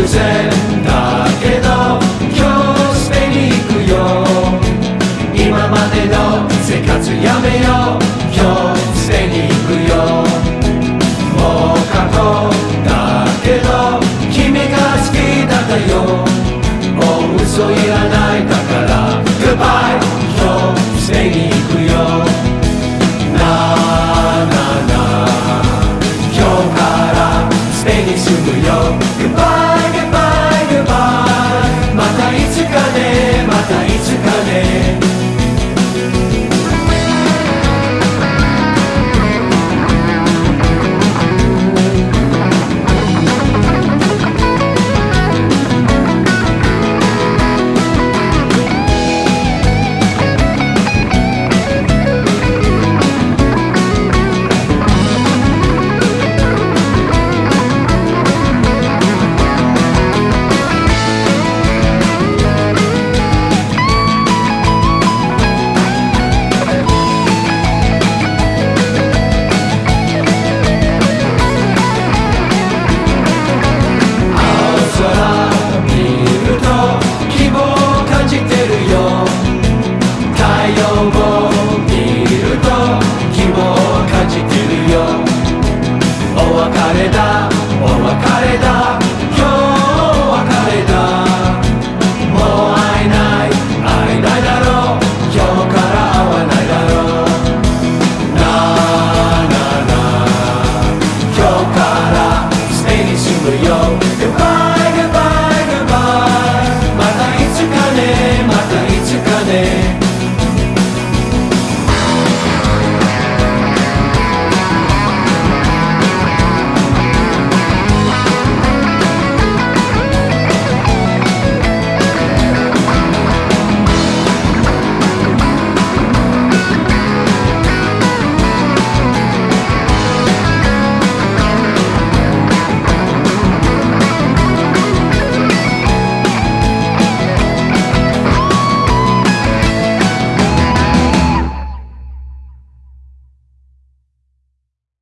突然だけど今日スペインに行くよ今までの生活やめよう今日スペインに行くよもう過去だけど君が好きだったよもう嘘いらないだから Goodbye 今日スペインに行くよなあなあなあ今日からスペインに住むよ goodbye. Goodbye.